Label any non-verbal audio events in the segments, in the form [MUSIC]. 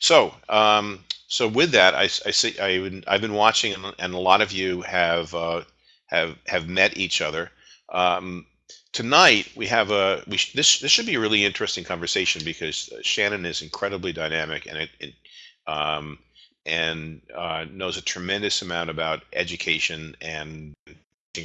So, um, so with that, I, I see I, I've been watching, and, a lot of you have uh, have have met each other. Um, tonight we have a we sh- this this should be a really interesting conversation because uh, Shannon is incredibly dynamic and it, it um, and uh, knows a tremendous amount about education and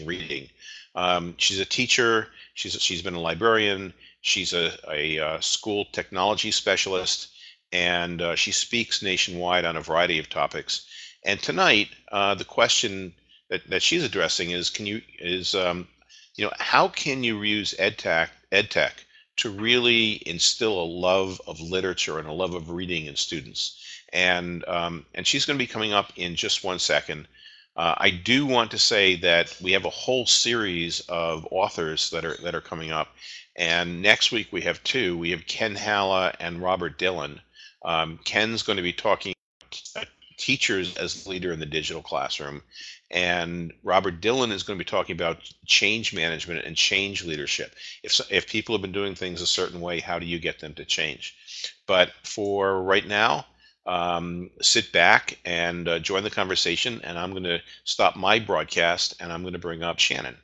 reading. Um, she's a teacher. She's she's been a librarian. She's a, a, uh school technology specialist, and uh, she speaks nationwide on a variety of topics. And tonight, uh, the question that, that she's addressing is, can you is um, you know how can you use edtech edtech to really instill a love of literature and a love of reading in students? And um, and she's going to be coming up in just one second. Uh, I do want to say that we have a whole series of authors that are that are coming up, and next week we have two. We have Ken Halla and Robert Dillon. Um, Ken's going to be talking teachers as leader in the digital classroom, and Robert Dillon is going to be talking about change management and change leadership. If if people have been doing things a certain way, how do you get them to change? But for right now, um, sit back and uh, join the conversation. And I'm going to stop my broadcast and I'm going to bring up Shannon.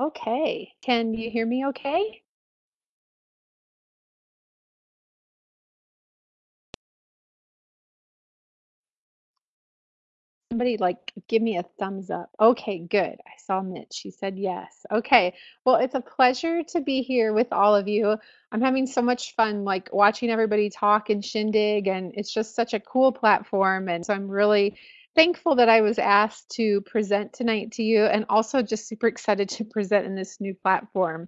Okay. Can you hear me okay? Somebody like give me a thumbs up. Okay, good. I saw Mitch. She said yes. Okay. Well, it's a pleasure to be here with all of you. I'm having so much fun like watching everybody talk and shindig and it's just such a cool platform and so I'm really thankful that I was asked to present tonight to you and also just super excited to [LAUGHS] present in this new platform.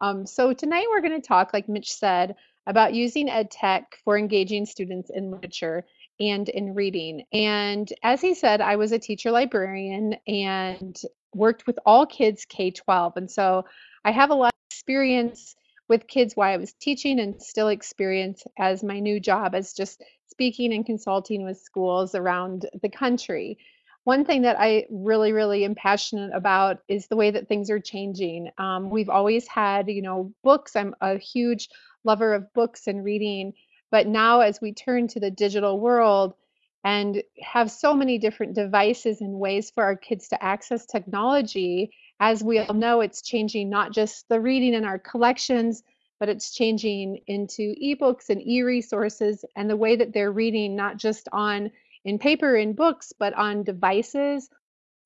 Um, so tonight we're going to talk, like Mitch said, about using ed tech for engaging students in literature and in reading. And as he said, I was a teacher librarian and worked with all kids K 12. And so I have a lot of experience with kids while I was teaching and still experience as my new job as just speaking and consulting with schools around the country. One thing that I really, really am passionate about is the way that things are changing. Um, we've always had, you know, books. I'm a huge lover of books and reading. But now, as we turn to the digital world and have so many different devices and ways for our kids to access technology, as we all know, it's changing not just the reading in our collections, but it's changing into ebooks and e-resources and the way that they're reading, not just on in paper in books, but on devices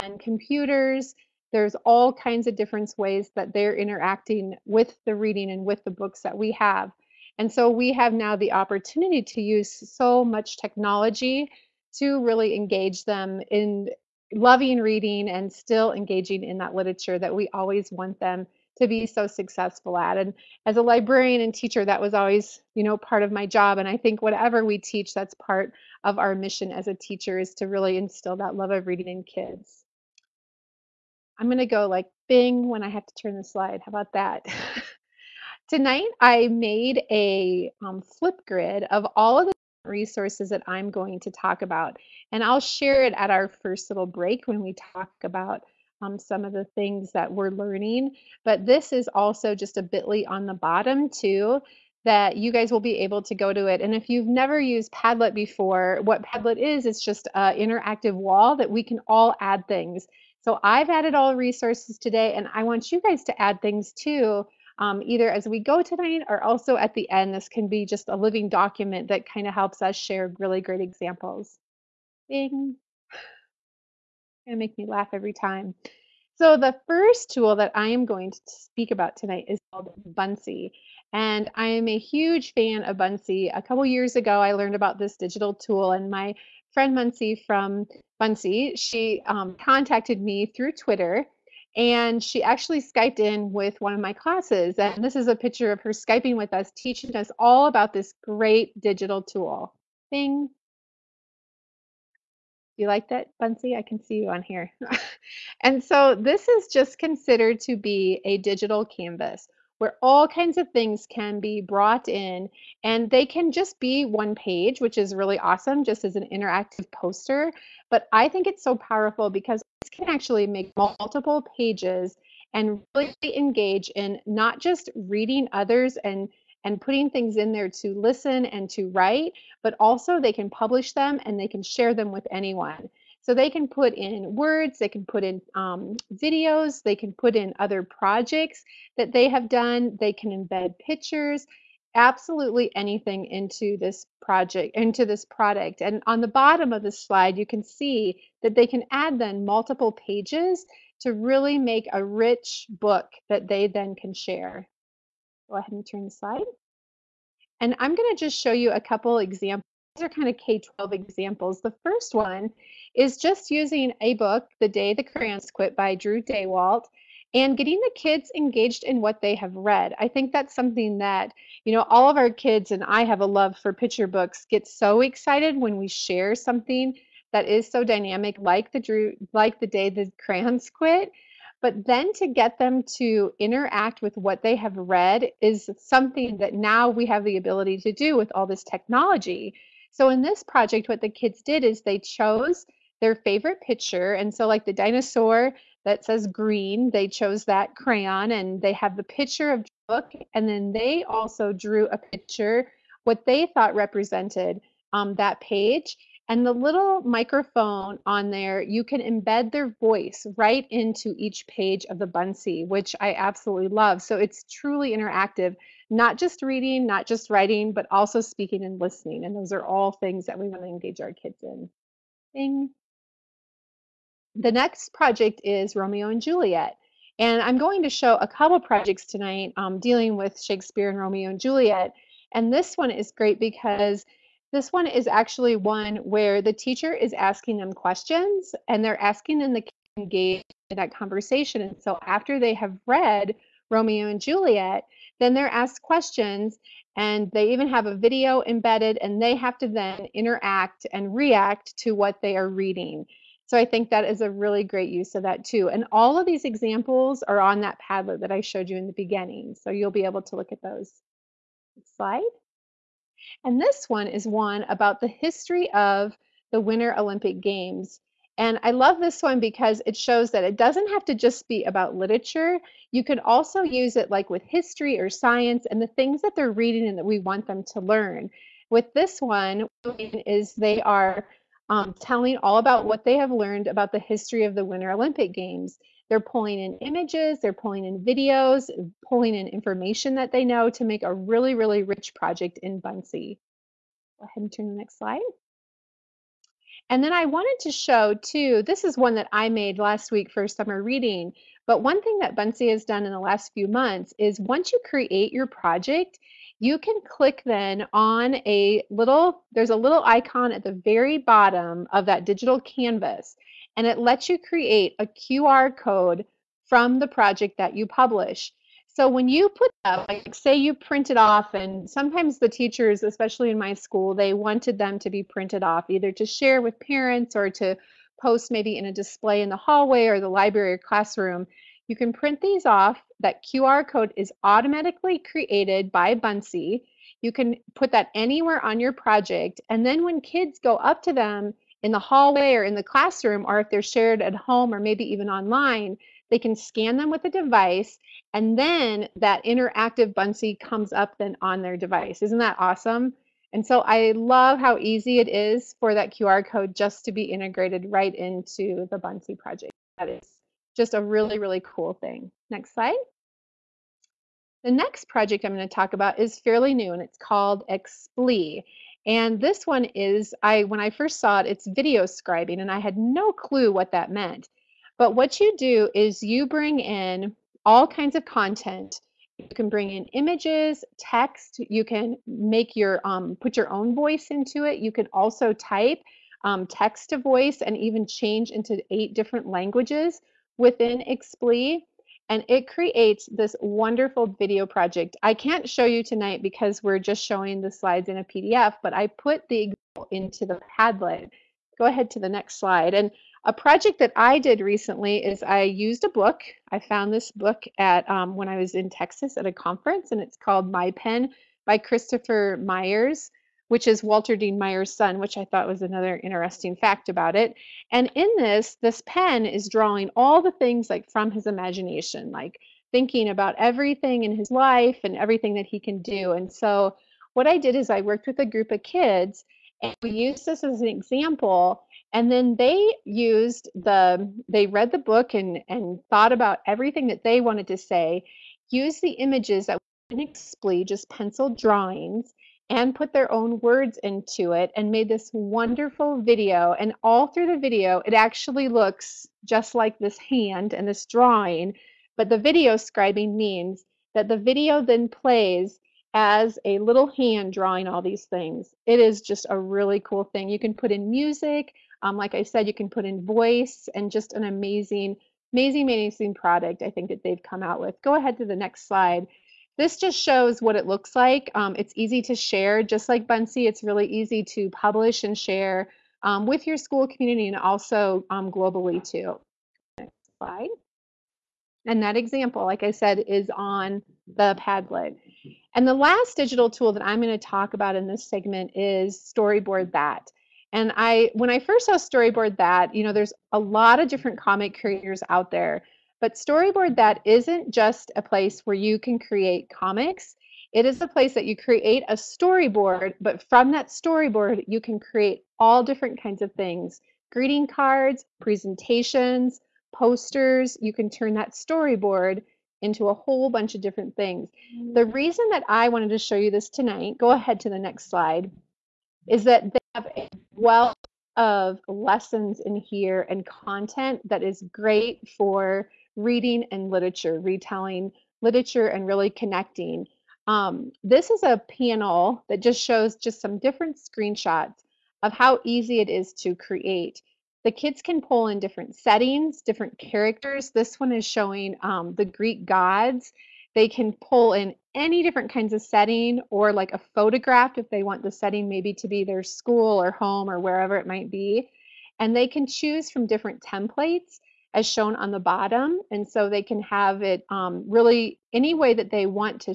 and computers. There's all kinds of different ways that they're interacting with the reading and with the books that we have. And so we have now the opportunity to use so much technology to really engage them in loving reading and still engaging in that literature that we always want them to be so successful at. And as a librarian and teacher, that was always, you know, part of my job. And I think whatever we teach, that's part of our mission as a teacher is to really instill that love of reading in kids. I'm gonna go like bing when I have to turn the slide. How about that? [LAUGHS] Tonight, I made a um, flip grid of all of the resources that I'm going to talk about. And I'll share it at our first little break when we talk about um, some of the things that we're learning. But this is also just a bit.ly on the bottom too that you guys will be able to go to it. And if you've never used Padlet before, what Padlet is, it's just an interactive wall that we can all add things. So I've added all resources today, and I want you guys to add things too um, either as we go tonight or also at the end. This can be just a living document that kind of helps us share really great examples. Bing. Gonna make me laugh every time. So the first tool that I am going to speak about tonight is called Buncee. And I am a huge fan of Buncee. A couple years ago, I learned about this digital tool, and my friend Muncie from Buncee, she um, contacted me through Twitter, and she actually Skyped in with one of my classes. And this is a picture of her Skyping with us, teaching us all about this great digital tool. Bing. You like that, Bunsey? I can see you on here. [LAUGHS] and so this is just considered to be a digital canvas. where all kinds of things can be brought in and they can just be one page, which is really awesome, just as an interactive poster. But I think it's so powerful because this can actually make multiple pages and really engage in not just reading others and and putting things in there to listen and to write, but also they can publish them and they can share them with anyone. So they can put in words, they can put in um, videos, they can put in other projects that they have done, they can embed pictures, absolutely anything into this project, into this product. And on the bottom of the slide, you can see that they can add then multiple pages to really make a rich book that they then can share. Go ahead and turn the slide. And I'm going to just show you a couple examples. These are kind of K-12 examples. The first one is just using a book, The Day the Crayons Quit by Drew Daywalt, and getting the kids engaged in what they have read. I think that's something that, you know, all of our kids and I have a love for picture books get so excited when we share something that is so dynamic like the Drew like the day the crayons quit but then to get them to interact with what they have read is something that now we have the ability to do with all this technology. So in this project, what the kids did is they chose their favorite picture. And so, like the dinosaur that says green, they chose that crayon and they have the picture of the book. And then they also drew a picture, what they thought represented um, that page. And the little microphone on there, you can embed their voice right into each page of the Buncee, which I absolutely love. So it's truly interactive, not just reading, not just writing, but also speaking and listening. And those are all things that we want to engage our kids in. The next project is Romeo and Juliet. And I'm going to show a couple projects tonight um, dealing with Shakespeare and Romeo and Juliet. And this one is great because this one is actually one where the teacher is asking them questions and they're asking them to engage in that conversation. And so after they have read Romeo and Juliet, then they're asked questions and they even have a video embedded and they have to then interact and react to what they are reading. So I think that is a really great use of that too. And all of these examples are on that Padlet that I showed you in the beginning. So you'll be able to look at those. Next slide. And this one is one about the history of the Winter Olympic Games. And I love this one because it shows that it doesn't have to just be about literature. You can also use it like with history or science and the things that they're reading and that we want them to learn. With this one is they are um, telling all about what they have learned about the history of the Winter Olympic Games. They're pulling in images, they're pulling in videos, pulling in information that they know to make a really, really rich project in Buncee. Go ahead and turn to the next slide. And then I wanted to show too, this is one that I made last week for summer reading, but one thing that Buncee has done in the last few months is once you create your project, you can click then on a little, there's a little icon at the very bottom of that digital canvas and it lets you create a QR code from the project that you publish. So when you put up, like say you print it off, and sometimes the teachers, especially in my school, they wanted them to be printed off either to share with parents or to post maybe in a display in the hallway or the library or classroom. You can print these off. That QR code is automatically created by Buncee. You can put that anywhere on your project. And then when kids go up to them in the hallway or in the classroom, or if they're shared at home or maybe even online, they can scan them with a device and then that interactive Buncee comes up then on their device. Isn't that awesome? And so I love how easy it is for that QR code just to be integrated right into the Buncee project. That is just a really, really cool thing. Next slide. The next project I'm going to talk about is fairly new and it's called Explee. And this one is, I when I first saw it, it's video scribing, and I had no clue what that meant. But what you do is you bring in all kinds of content. You can bring in images, text. You can make your um, put your own voice into it. You can also type um, text to voice and even change into eight different languages within Explee and it creates this wonderful video project. I can't show you tonight because we're just showing the slides in a PDF, but I put the example into the Padlet Go ahead to the next slide. And a project that I did recently is I used a book. I found this book at um, when I was in Texas at a conference, and it's called My Pen by Christopher Myers, which is Walter Dean Myers' son, which I thought was another interesting fact about it. And in this, this pen is drawing all the things like from his imagination, like thinking about everything in his life and everything that he can do. And so what I did is I worked with a group of kids and we used this as an example and then they used the they read the book and and thought about everything that they wanted to say used the images that didn't explain just pencil drawings and put their own words into it and made this wonderful video and all through the video it actually looks just like this hand and this drawing but the video scribing means that the video then plays as a little hand drawing all these things. It is just a really cool thing. You can put in music. Um, like I said, you can put in voice and just an amazing, amazing, amazing product I think that they've come out with. Go ahead to the next slide. This just shows what it looks like. Um, it's easy to share, just like Buncee. It's really easy to publish and share um, with your school community and also um, globally too. Next slide. And that example, like I said, is on the Padlet. And the last digital tool that I'm going to talk about in this segment is Storyboard That. And I, when I first saw Storyboard That, you know, there's a lot of different comic creators out there, but Storyboard That isn't just a place where you can create comics. It is a place that you create a storyboard, but from that storyboard, you can create all different kinds of things greeting cards, presentations, posters. You can turn that storyboard into a whole bunch of different things. The mm. reason that I wanted to show you this tonight, go ahead to the next slide, is that they have a wealth of lessons in here and content that is great for reading and literature, retelling literature and really connecting. Um, this is a panel that just shows just some different screenshots of how easy it is to create the kids can pull in different settings, different characters. This one is showing um, the Greek gods. They can pull in any different kinds of setting or like a photograph if they want the setting maybe to be their school or home or wherever it might be. And they can choose from different templates as shown on the bottom. And so they can have it um, really any way that they want to.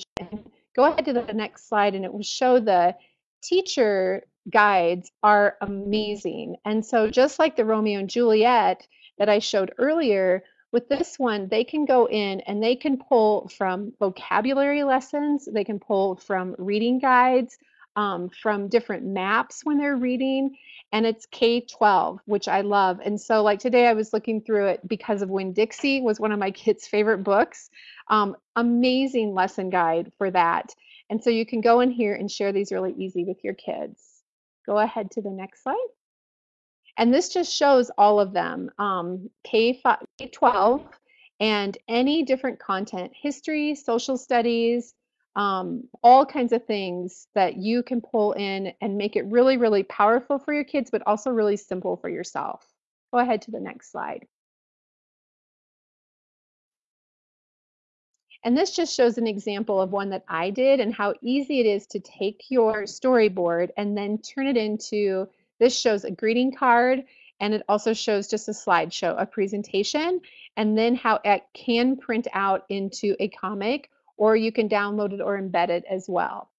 Go ahead to the next slide and it will show the teacher guides are amazing. And so just like the Romeo and Juliet that I showed earlier, with this one, they can go in and they can pull from vocabulary lessons, they can pull from reading guides, um, from different maps when they're reading, and it's K-12, which I love. And so like today I was looking through it because of Winn-Dixie was one of my [LAUGHS] kids' favorite books. Um, amazing lesson guide for that. And so you can go in here and share these really easy with your kids. Go ahead to the next slide. And this just shows all of them, um, K-5, K-12, and any different content, history, social studies, um, all kinds of things that you can pull in and make it really, really powerful for your kids, but also really simple for yourself. Go ahead to the next slide. And this just shows an example of one that I did and how easy it is to take your storyboard and then turn it into, this shows a greeting card and it also shows just a slideshow, a presentation, and then how it can print out into a comic or you can download it or embed it as well.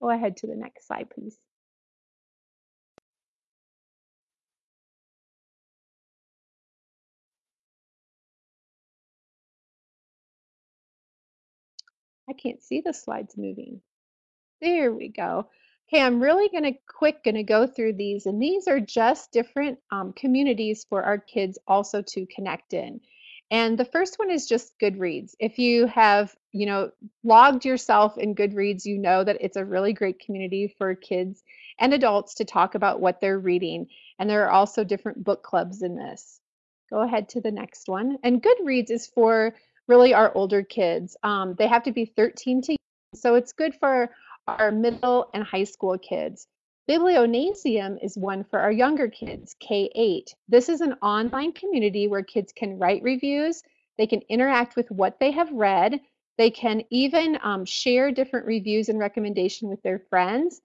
Go ahead to the next slide, please. I can't see the slides moving. There we go. Okay, I'm really going to quick going to go through these and these are just different um, communities for our kids also to connect in. And the first one is just Goodreads. If you have, you know, logged yourself in Goodreads, you know that it's a really great community for kids and adults to talk about what they're reading. And there are also different book clubs in this. Go ahead to the next one. And Goodreads is for really our older kids. Um, they have to be 13 to so it's good for our middle and high school kids. Biblionasium is one for our younger kids, K8. This is an online community where kids can write reviews, they can interact with what they have read, they can even um, share different reviews and recommendation with their friends.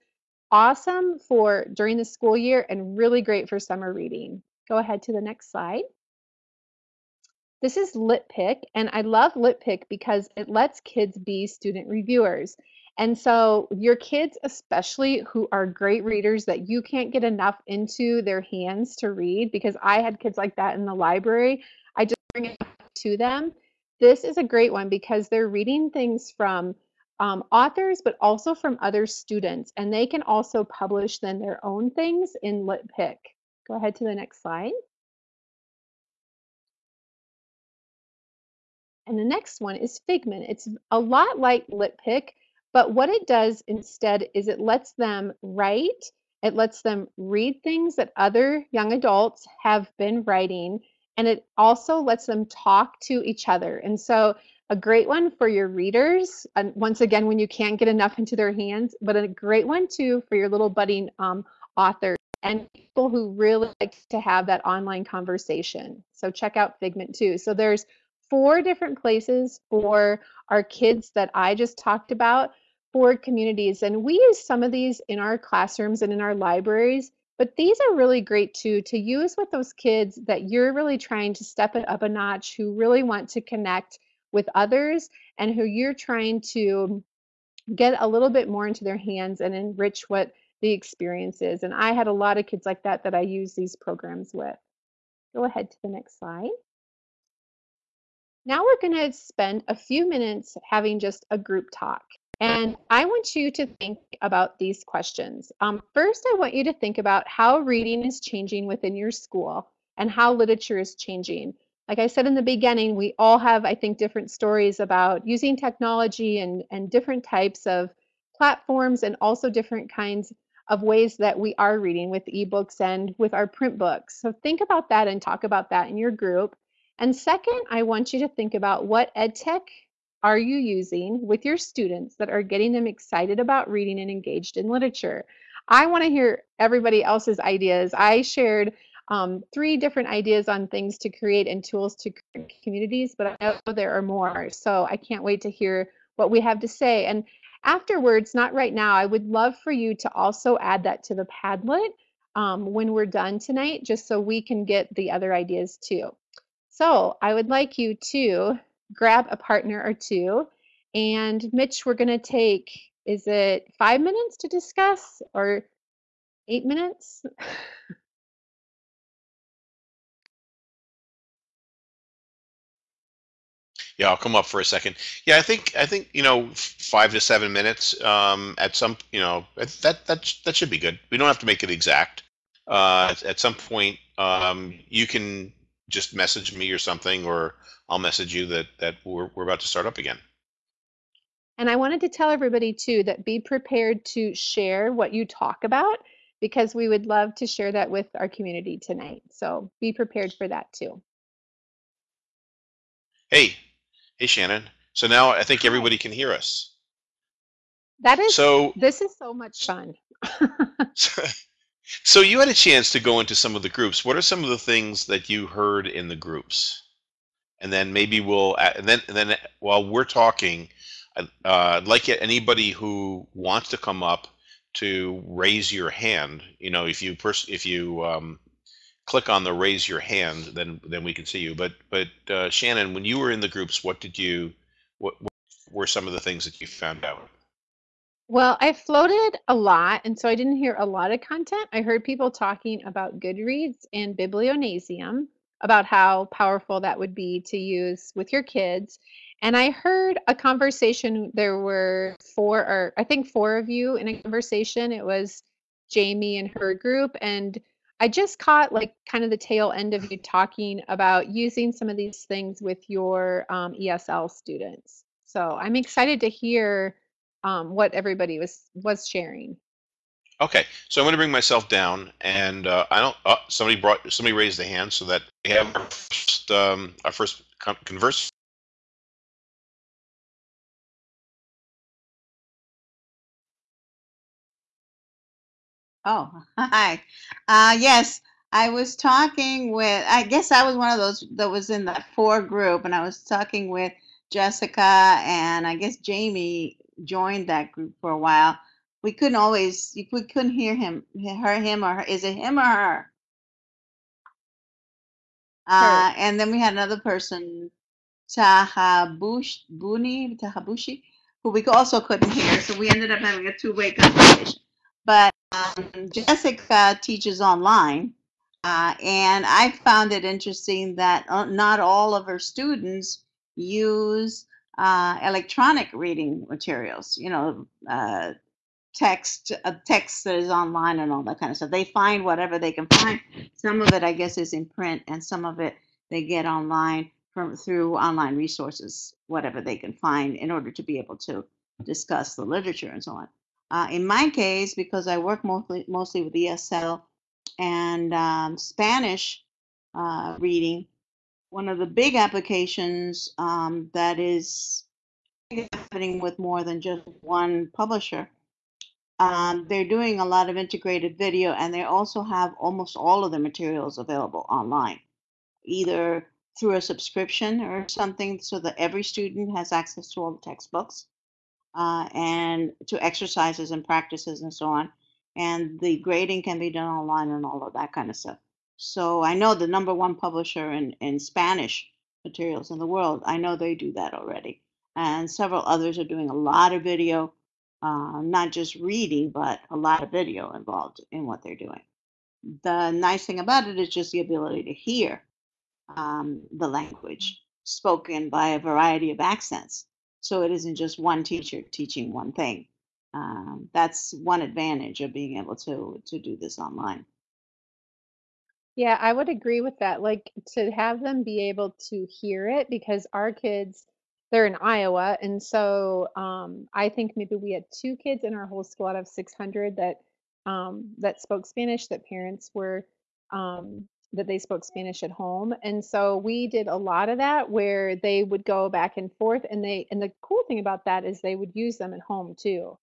awesome for during the school year and really great for summer reading. Go ahead to the next slide. This is LitPick, and I love LitPick because it lets kids be student reviewers. And so your kids, especially who are great readers that you can't get enough into their hands to read, because I had kids like that in the library, I just bring it to them. This is a great one because they're reading things from um, authors, but also from other students, and they can also publish then their own things in LitPick. Go ahead to the next slide. And the next one is Figment. It's a lot like LitPick, but what it does instead is it lets them write, it lets them read things that other young adults have been writing, and it also lets them talk to each other. And so a great one for your readers, and once again, when you can't get enough into their hands, but a great one too for your little budding um, authors and people who really like to have that online conversation. So check out Figment too. So there's four different places for our kids that I just talked about for communities. And we use some of these in our classrooms and in our libraries, but these are really great too to use with those kids that you're really trying to step it up a notch, who really want to connect with others and who you're trying to get a little bit more into their hands and enrich what the experience is. And I had a lot of kids like that that I use these programs with. Go ahead to the next slide. Now we're going to spend a few minutes having just a group talk. And I want you to think about these questions. Um, first, I want you to think about how reading is changing within your school and how literature is changing. Like I said in the beginning, we all have, I think, different stories about using technology and, and different types of platforms and also different kinds of ways that we are reading with ebooks and with our print books. So think about that and talk about that in your group. And second, I want you to think about what ed tech are you using with your students that are getting them excited about reading and engaged in literature. I want to hear everybody else's ideas. I shared um, three different ideas on things to create and tools to create communities, but I know there are more. So I can't wait to hear what we have to say. And afterwards, not right now, I would love for you to also add that to the Padlet um, when we're done tonight, just so we can get the other ideas too. So I would like you to grab a partner or two. And Mitch, we're going to take, is it five minutes to discuss or eight minutes? [LAUGHS] Yeah, I'll come up for a second. Yeah, I think I think you know five to seven minutes um, at some you know that that that should be good. We don't have to make it exact. Uh, at some point, um, you can just message me or something, or I'll message you that that we're we're about to start up again. And I wanted to tell everybody too that be prepared to share what you talk about because we would love to share that with our community tonight. So be prepared for that too. Hey, hey Shannon. So now I think everybody can hear us. That is, So this is so much fun. [LAUGHS] so you had a chance to go into some of the groups. What are some of the things that you heard in the groups? And then maybe we'll and then and then while we're talking, I'd, uh, like anybody who wants to come up to raise your hand. You know, if you pers- if you um, click on the raise your hand, then then we can see you. But but uh, Shannon, when you were in the groups, what did you what, what were some of the things that you found out? Well, I floated a lot, and so I didn't hear a lot of content. I heard people talking about Goodreads and Biblionasium, about how powerful that would be to use with your kids. And I heard a conversation. There were four, or I think four of you in a conversation. It was Jamie and her group. And I just caught like kind of the tail end of you talking about using some of these things with your um, ESL students. So I'm excited to hear um, what everybody was was sharing. Okay, so I'm going to bring myself down, and uh, I don't. Uh, somebody brought somebody raised a hand so that we have our first, um, our first con- converse. Oh, [LAUGHS] hi. Uh, yes, I was talking with, I guess I was one of those that was in that four group, and I was talking with Jessica, and I guess Jamie joined that group for a while. We couldn't always we couldn't hear him her him or her is it him or her? Uh, and then we had another person Tahabush Buni Tahabushi who we also couldn't hear so we ended up having a two-way conversation. But um, Jessica teaches online uh, and I found it interesting that uh, not all of her students use uh, electronic reading materials, you know, uh, text, uh, text that is online and all that kind of stuff. They find whatever they can find. Some of it, I guess, is in print, and some of it they get online from through online resources, whatever they can find, in order to be able to discuss the literature and so on. Uh, in my case, because I work mostly mostly with ESL and um, Spanish uh, reading, one of the big applications um, that is happening with more than just one publisher. Um, they're doing a lot of integrated video and they also have almost all of the materials available online, either through a subscription or something so that every student has access to all the textbooks uh, and to exercises and practices and so on. And the grading can be done online and all of that kind of stuff. So I know the number one publisher in, in Spanish materials in the world, I know they do that already. And several others are doing a lot of video, uh, not just reading, but a lot of video involved in what they're doing. The nice thing about it is just the ability to hear um, the language spoken by a variety of accents. So it isn't just one teacher teaching one thing. Um, that's one advantage of being able to to do this online. Yeah, I would agree with that. Like to have them be able to hear it because our kids, they're in Iowa. And so um, I think maybe we had two kids in our whole school out of 600 that um, that spoke Spanish, that parents were um, that they spoke Spanish at home. And so we did a lot of that where they would go back and forth and they and the cool thing about that is they would use them at home too.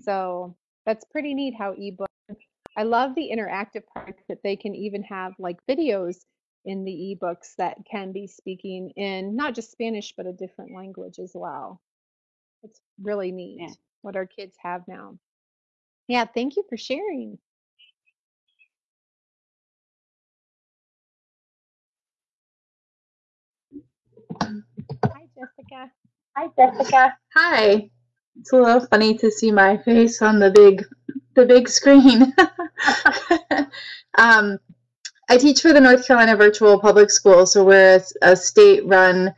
So that's pretty neat how ebook I love the interactive part that they can even have like videos in the ebooks that can be speaking in not just Spanish, but a different language as well. It's really neat Yeah. what our kids have now. Yeah, thank you for sharing. Hi, Jessica. Hi, Jessica. Hi. It's a little funny to see my face on the big, the big screen. [LAUGHS] um, I teach for the North Carolina Virtual Public School, so we're a, a state-run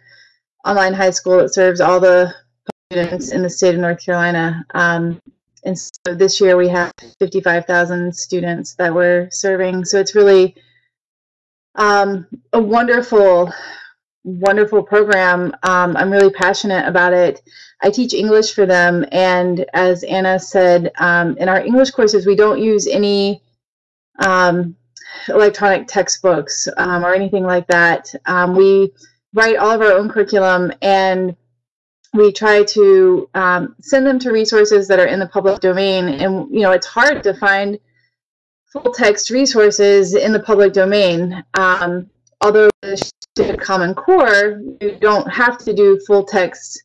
online high school that serves all the students in the state of North Carolina. Um, and so this year we have 55,000 students that we're serving. So it's really um, a wonderful wonderful program. Um, I'm really passionate about it. I teach English for them, and as Anna said, um, in our English courses, we don't use any um, electronic textbooks um, or anything like that. Um, we write all of our own curriculum, and we try to um, send them to resources that are in the public domain. And you know, it's hard to find full text resources in the public domain. although to Common Core, you don't have to do full text,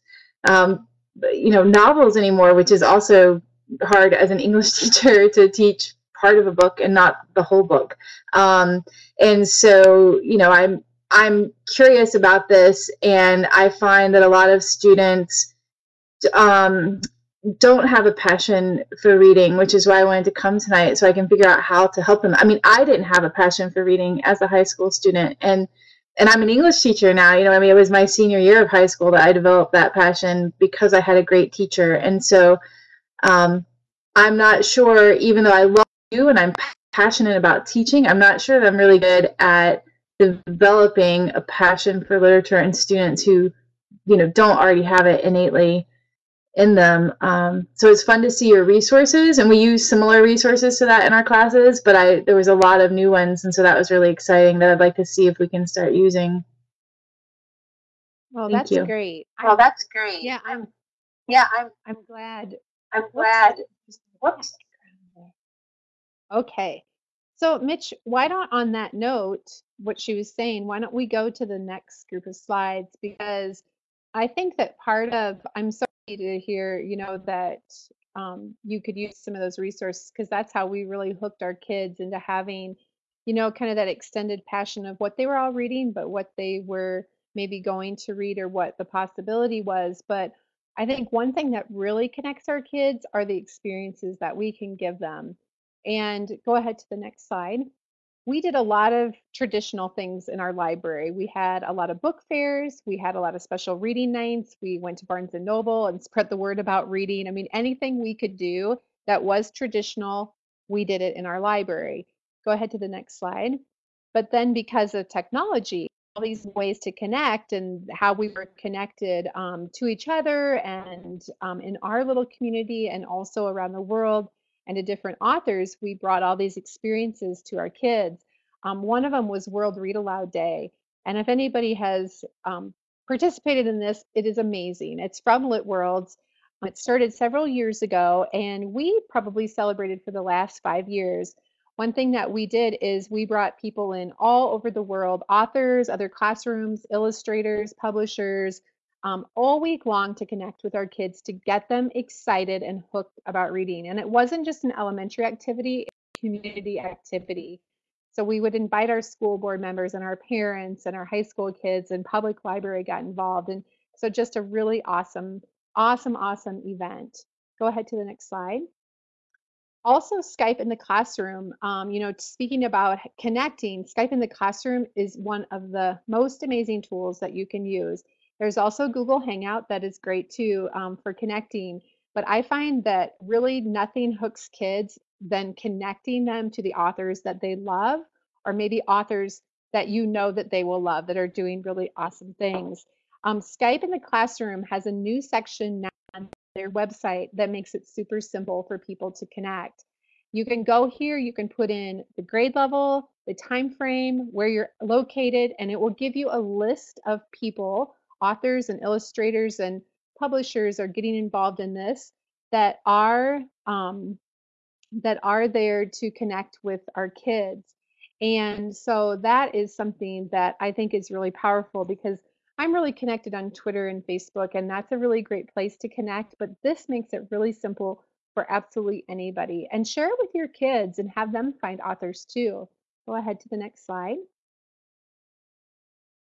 um, you know, novels anymore, which is also hard as an English [LAUGHS] teacher to teach part of a book and not the whole book. Um, and so, you know, I'm I'm curious about this, and I find that a lot of students um, don't have a passion for reading, which is why I wanted to come tonight so I can figure out how to help them. I mean, I didn't have a passion for reading as a high school student, and and I'm an English teacher now. You know, I mean, it was my senior year of high school that I developed that passion because I had a great teacher. And so um, I'm not sure, even though I love you and I'm passionate about teaching, I'm not sure that I'm really good at developing a passion for literature in students who, you know, don't already have it innately in them. Um, so it's fun to see your resources, and we use similar resources to that in our classes. But I there was a lot of new ones, and so that was really exciting. That I'd like to see if we can start using. Well, Thank that's you. great. Oh, I'm, that's great. yeah, I'm Yeah, I'm I'm glad. I'm Whoops. glad. Whoops. Okay. So, Mitch, why don't, on that note, what she was saying, why don't we go to the next group of slides? Because I think that part of, I'm sorry to hear, you know, that um, you could use some of those resources because that's how we really hooked our kids into having, you know, kind of that extended passion of what they were all reading, but what they were maybe going to read or what the possibility was. But I think one thing that really connects our kids are the experiences that we can give them. And go ahead to the next slide we did a lot of traditional things in our library. We had a lot of book fairs, we had a lot of special reading nights, we went to Barnes and Noble and spread the word about reading. I mean, anything we could do that was traditional, we did it in our library. Go ahead to the next slide. But then because of technology, all these ways to connect and how we were connected um, to each other and um, in our little community and also around the world, and to different authors, we brought all these experiences to our kids. Um, one of them was World Read Aloud Day. And if anybody has um, participated in this, it is amazing. It's from Lit Worlds. It started several years ago, and we probably celebrated for the last five years. One thing that we did is we brought people in all over the world authors, other classrooms, illustrators, publishers, um, all week long to connect with our kids to get them excited and hooked about reading. And it wasn't just an elementary activity, community activity. So we would invite our school board members and our parents and our high school kids and public library got involved. And so just a really awesome, awesome, awesome event. Go ahead to the next slide. Also, Skype in the classroom, um, you know, speaking about connecting, Skype in the classroom is one of the most amazing tools that you can use. There's also Google Hangout that is great too um, for connecting. But I find that really nothing hooks kids than connecting them to the authors that they love, or maybe authors that you know that they will love that are doing really awesome things. Um, Skype in the classroom has a new section now on their website that makes it super simple for people to connect. You can go here, you can put in the grade level, the time frame, where you're located, and it will give you a list of people authors and illustrators and publishers are getting involved in this that are um, that are there to connect with our kids. And so that is something that i think is really powerful because i'm really connected on twitter and facebook and that's a really great place to connect but this makes it really simple for absolutely anybody and share it with your kids and have them find authors too. Go ahead to the next slide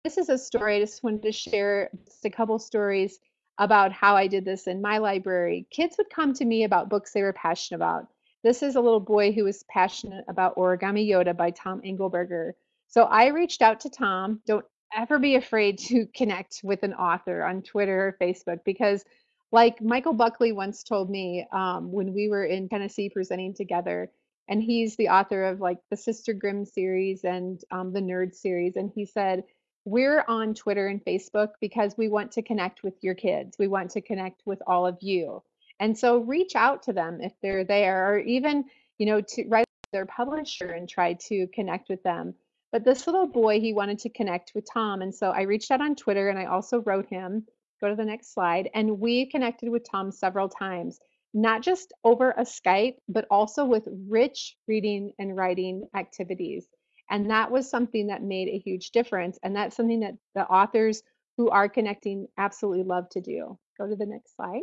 this is a story I just wanted to share just a couple stories about how I did this in my library. Kids would come to me about books they were passionate about. This is a little boy who was passionate about Origami Yoda by Tom Angleberger. So I reached out to Tom. Don't ever be afraid to connect with an author on Twitter or Facebook because, like Michael Buckley once told me um, when we were in Tennessee presenting together, and he's the author of like the Sister Grimm series and um, the Nerd series, and he said, we're on Twitter and Facebook because we want to connect with your kids. We want to connect with all of you. And so reach out to them if they're there, or even, you know, to write their publisher and try to connect with them. But this little boy, he wanted to connect with Tom. And so I reached out on Twitter and I also wrote him. Go to the next slide. And we connected with Tom several times, not just over a Skype, but also with rich reading and writing activities. And that was something that made a huge difference. And that's something that the authors who are connecting absolutely love to do. Go to the next slide.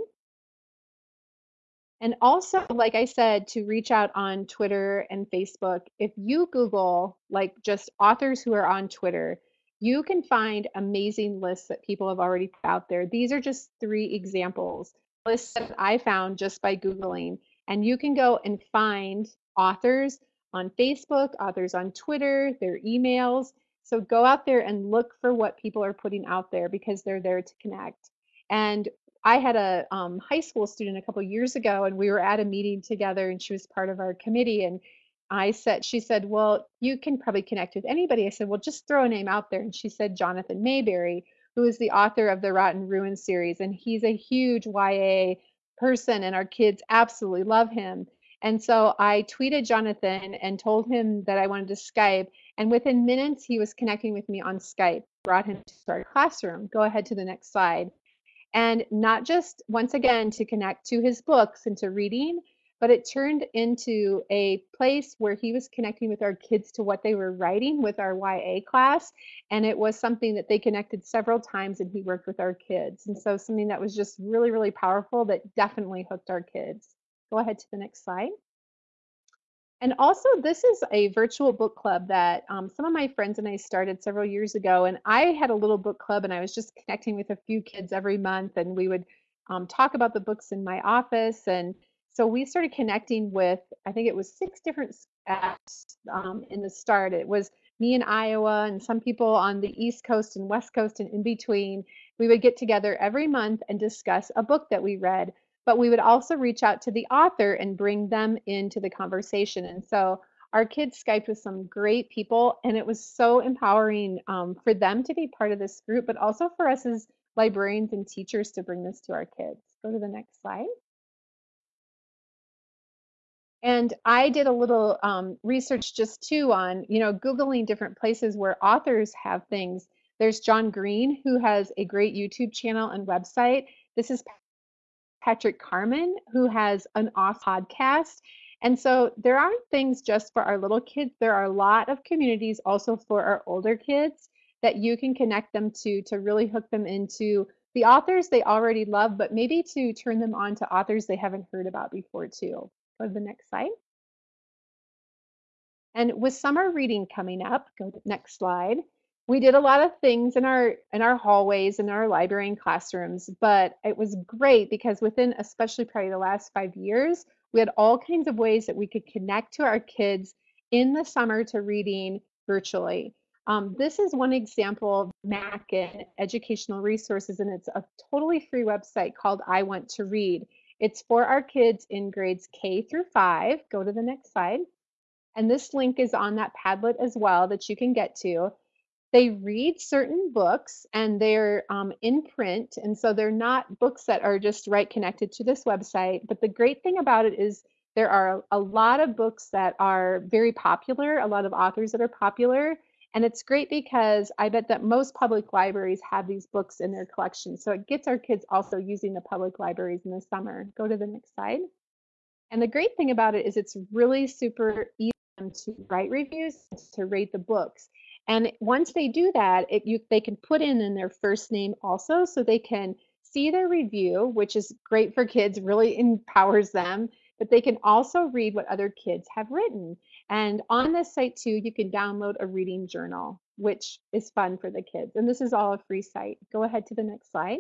And also, like I said, to reach out on Twitter and Facebook, if you Google like just authors who are on Twitter, you can find amazing lists that people have already put out there. These are just three examples, lists that I found just by Googling. And you can go and find authors on Facebook, authors on Twitter, their emails. So go out there and look for what people are putting out there because they're there to connect. And I had a um, high school student a couple years ago, and we were at a meeting together, and she was part of our committee. And I said, she said, "Well, you can probably connect with anybody." I said, "Well, just throw a name out there." And she said, "Jonathan Maberry, who is the author of the Rot & Ruin series, and he's a huge YA person, and our kids absolutely love him." And so I tweeted Jonathan and told him that I wanted to Skype. And within minutes, he was connecting with me on Skype, brought him to our classroom. Go ahead to the next slide. And not just, once again, to connect to his books and to reading, but it turned into a place where he was connecting with our kids to what they were writing with our YA class. And it was something that they connected several times and he worked with our kids. And so something that was just really, really powerful that definitely hooked our kids. Go ahead to the next slide. And also, this is a virtual book club that um, some of my friends and I started several years ago. And I had a little book club, and I was just connecting with a few kids every month, and we would um, talk about the books in my office. And so we started connecting with, I think it was six different apps um, in the start. It was me in Iowa and some people on the East Coast and West Coast and in between. We would get together every month and discuss a book that we read but we would also reach out to the author and bring them into the conversation. And so our kids Skyped with some great people, and it was so empowering um, for them to be part of this group, but also for us as librarians and teachers to bring this to our kids. Go to the next slide. And I did a little um, research just too on, you know, Googling different places where authors have things. There's John Green, who has a great YouTube channel and website. This is Patrick Carman, who has an off podcast. And so there aren't things just for our little kids. There are a lot of communities also for our older kids that you can connect them to to really hook them into the authors they already love, but maybe to turn them on to authors they haven't heard about before too. Go to the next slide. And with summer reading coming up, go to the next slide we did a lot of things in our in our hallways in our library and classrooms but it was great because within especially probably the last five years we had all kinds of ways that we could connect to our kids in the summer to reading virtually. Um, this is one example of Mackin educational resources and it's a totally free website called i want to read. It's for our kids in grades k through five. Go to the next slide. And this link is on that padlet as well that you can get to they read certain books and they're um, in print. And so they're not books that are just right connected to this website. But the great thing about it is there are a lot of books that are very popular, a lot of authors that are popular. And it's great because I bet that most public libraries have these books in their collection. So it gets our kids also using the public libraries in the summer. Go to the next slide. And the great thing about it is it's really super easy to write reviews, to rate the books. And once they do that, it, you, they can put in, in their first name also, so they can see their review, which is great for kids, really [LAUGHS] empowers them, but they can also read what other kids have written. And on this site too, you can download a reading journal, which is fun for the kids. And this is all a free site. Go ahead to the next slide.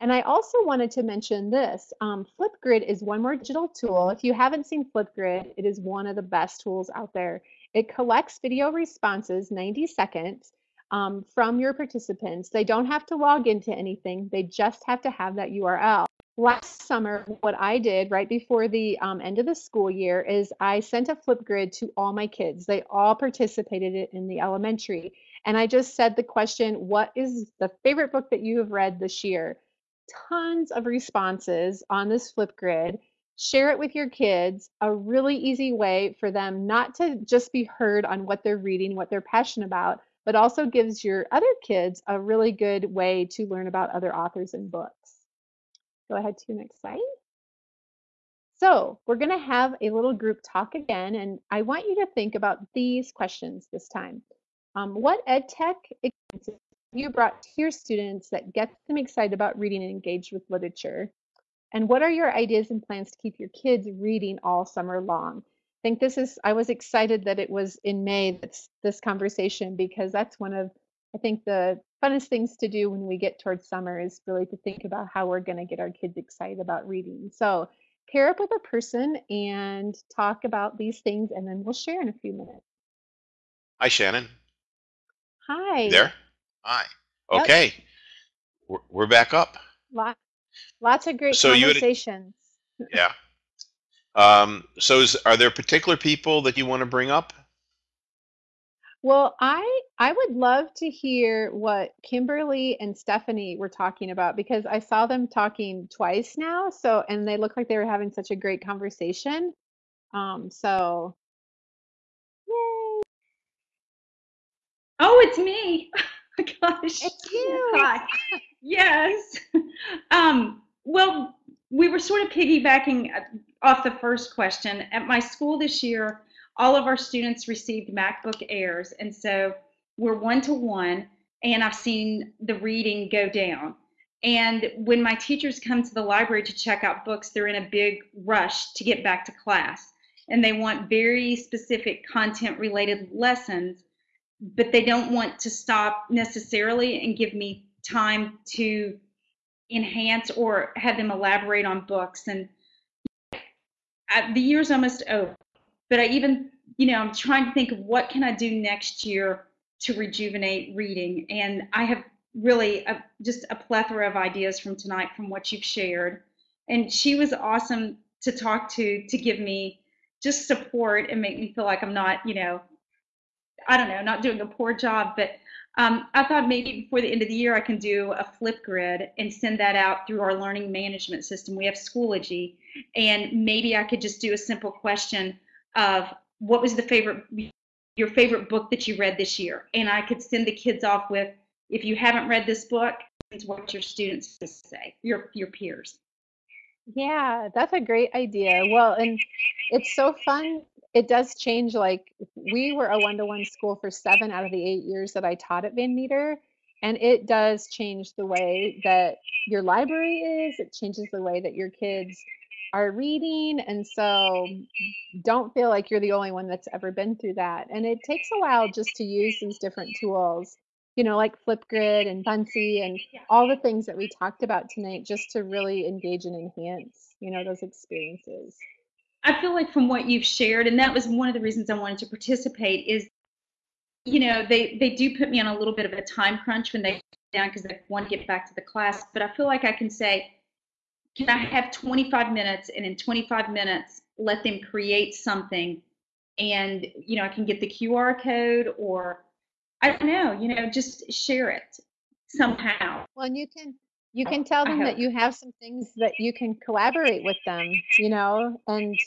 And I also wanted to mention this. Um, Flipgrid is one more digital tool. If you haven't seen Flipgrid, it is one of the best tools out there. It collects video responses, 90 seconds, um, from your participants. They don't have to log into anything. They just have to have that URL. Last summer, what I did right before the um, end of the school year is I sent a Flipgrid to all my kids. They all participated in the elementary. And I just said the question, what is the favorite book that you have read this year? Tons of responses on this Flipgrid share it with your kids a really easy way for them not to just be heard on what they're reading what they're passionate about but also gives your other kids a really good way to learn about other authors and books. Go ahead to next slide. So we're going to have a little group talk again and i want you to think about these questions this time. Um, what ed tech experiences you brought to your students that gets them excited about reading and engaged with literature and what are your ideas and plans to keep your kids reading all summer long? I think this is, I was excited that it was in May, that's this conversation, because that's one of, I think, the funnest things to do when we get towards summer is really to think about how we're going to get our kids excited about reading. So pair up with a person and talk about these things, and then we'll share in a few minutes. Hi, Shannon. Hi. You there? Hi. Yep. Okay. We're, we're back up. Lot, lots of great So you had- conversations. Yeah. Um, so is, are there particular people that you want to bring up? Well, I I would love to hear what Kimberly and Stephanie were talking about because I saw them talking twice now. So, and they look like they were having such a great conversation. Um, so, yay, Oh, it's me. [LAUGHS] [LAUGHS] Gosh. it's you. Yes. [LAUGHS] Um, well, we were sort of piggybacking uh, off the first question. At my school this year, all of our students received MacBook Airs, and so we're one to one, and I've seen the reading go down. And when my teachers come to the library to check out books, they're in a big rush to get back to class. And they want very specific content related lessons, but they don't want to stop necessarily and give me time to enhance or have them elaborate on books. And I, the year's almost over, but I even, you know, I'm trying to think of what can I do next year to rejuvenate reading. And I have really a, just a plethora of ideas from tonight from what you've shared. And she was awesome to talk to, to give me just support and make me feel like I'm not, you know, I don't know, not doing a poor job. But um, I thought maybe before the end of the year I can do a Flipgrid and send that out through our learning management system. We have Schoology, and maybe I could just do a simple question of what was the favorite your favorite book that you read this year, and I could send the kids off with if you haven't read this book, it's what your students say, your your peers. Yeah, that's a great idea. Well, and it's so fun. It does change. Like we were a one-to-one school for seven out of the eight years that I taught at Van Meter, and it does change the way that your library is. It changes the way that your kids are reading, and so don't feel like you're the only one that's ever been through that. And it takes a while just to use these different tools you know, like Flipgrid and Buncee and all the things that we talked about tonight, just to really engage and enhance, you know, those experiences. I feel like from what you've shared, and that was one of the reasons I wanted to participate, is you know they they do put me on a little bit of a time crunch when they down because they want to get back to the class. But I feel like I can say, can I have 25 minutes, and in 25 minutes let them create something, and you know I can get the QR code or I don't know, you know, just share it somehow. Well, and you can you can tell them that you have some things that you can collaborate with them, you know, and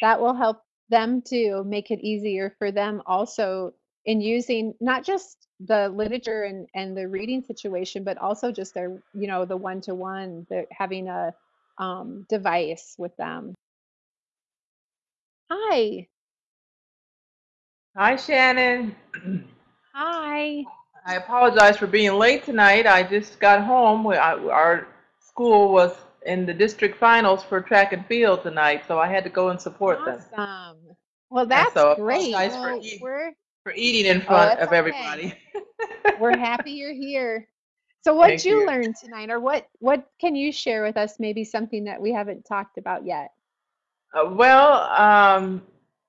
that will help them to make it easier for them also in using not just the literature and and the reading situation, but also just their, you know, the one-to-one, the having a um, device with them. Hi. Hi, Shannon. Hi. I apologize for being late tonight. I just got home. We- I- Our school was in the district finals for track and field tonight, so I had to go and support them. Awesome. Well, that's so great. for Well, eating. we're For eating in Oh, front that's of okay. everybody. [LAUGHS] we're happy you're here. So what'd Thank you you. learn tonight or what what can you share with us maybe something that we haven't talked about yet? Uh, Well, um,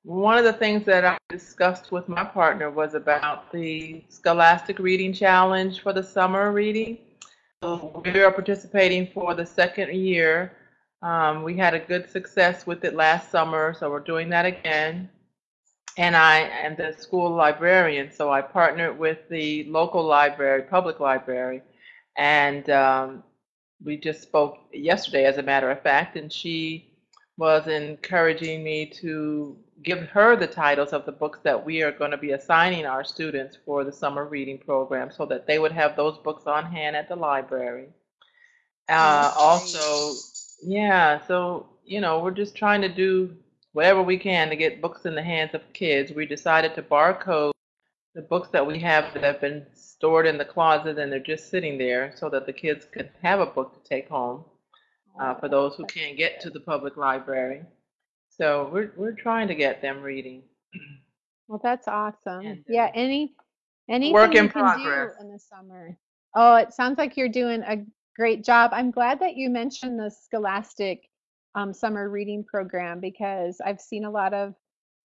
one of the things that I discussed with my partner was about the Scholastic Reading Challenge for the summer reading. So we are participating for the second year. Um, we had a good success with it last summer, so we're doing that again. And I am the school librarian, so I partnered with the local library, public library, and um, we just spoke yesterday, as a matter of fact, and she was encouraging me to give her the titles of the books that we are going to be assigning our students for the summer reading program so that they would have those books on hand at the library. Uh, also, yeah, so, you know, we're just trying to do whatever we can to get books in the hands of kids. We decided to barcode the books that we have that have been stored in the closet and they're just sitting there so that the kids could have a book to take home uh, for those who can't get to the public library. So we're we're trying to get them reading. Well, that's awesome. And, Yeah, uh, any anything work in you can progress. do in the summer. Oh, it sounds like you're doing a great job. I'm glad that you mentioned the Scholastic um, summer reading program because I've seen a lot of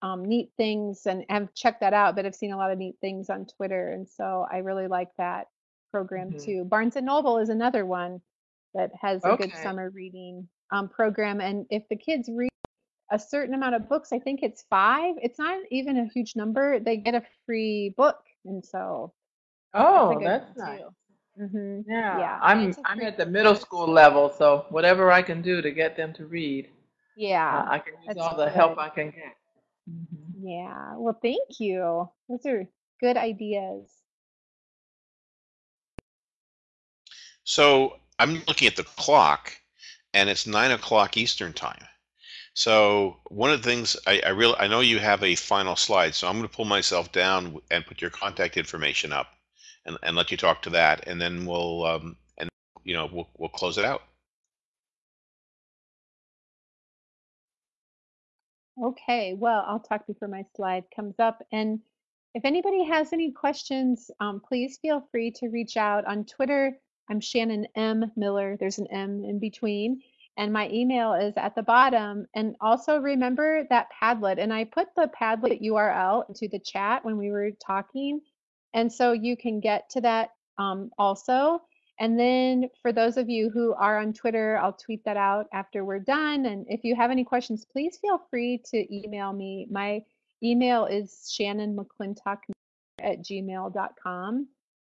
um, neat things and have checked that out, but I've seen a lot of neat things on Twitter, and so I really like that program Mhm. too. Barnes and Noble is another one that has a good summer reading um, program, and if the kids read a certain amount of books, I think it's five. It's not even a huge number. They get a free book, and so that's a Oh, good that's nice. too. hmm Yeah, Yeah, I'm it's a I'm at the middle school level, so whatever I can do to get them to read, uh, Yeah, I can use all the help. I can get. Mhm. Yeah. Well, thank you. Those are good ideas. So I'm looking at the clock, and it's nine o'clock Eastern time. So one of the things I, I really I know you have a final slide, so I'm going to pull myself down and put your contact information up, and, and let you talk to that, and then we'll um, and you know we'll we'll close it out. Okay, well, I'll talk before my slide comes up. And if anybody has any questions, um, please feel free to reach out on Twitter. I'm Shannon M. Miller. There's an M in between. And my email is at the bottom. And also remember that Padlet. And I put the Padlet URL into the chat when we were talking. And so you can get to that um, also. And then for those of you who are on Twitter, I'll tweet that out after we're done. And if you have any questions, please feel free to email me. My email is shannonmcclintock at gmail.com.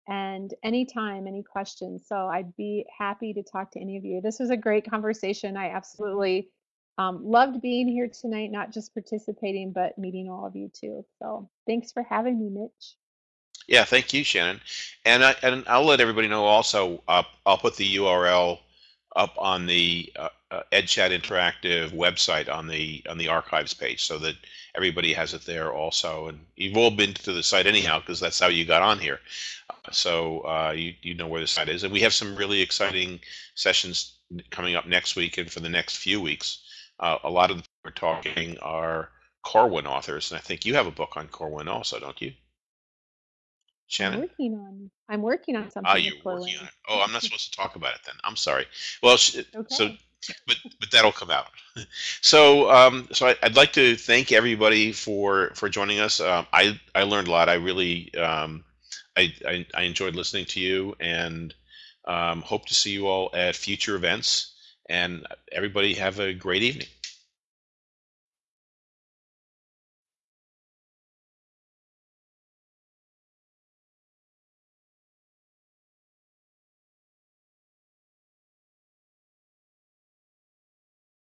And anytime, any questions. So I'd be happy to talk to any of you. This was a great conversation. I absolutely um, loved being here tonight, not just participating, but meeting all of you too. So thanks for having me, Mitch. Yeah, thank you, Shannon. And I, and I'll let everybody know also. Uh, I'll put the URL up on the uh, uh, EdChat Interactive website on the on the archives page, so that everybody has it there also. And you've all been to the site anyhow, because that's how you got on here. So uh, you you know where the site is, and we have some really exciting sessions coming up next week and for the next few weeks. Uh, a lot of the people we're talking are Corwin authors, and I think you have a book on Corwin also, don't you? I'm Shannon? working on I'm working on Ah, something you're with working on it. Oh, I'm not supposed to talk about it then. I'm sorry. Well, sh- so, [LAUGHS] but but that'll come out. [LAUGHS] So, um, so I, I'd like to thank everybody for for joining us. Um, I I learned a lot. I really um, I, I I enjoyed listening to you, and um, hope to see you all at future events. And everybody have a great evening.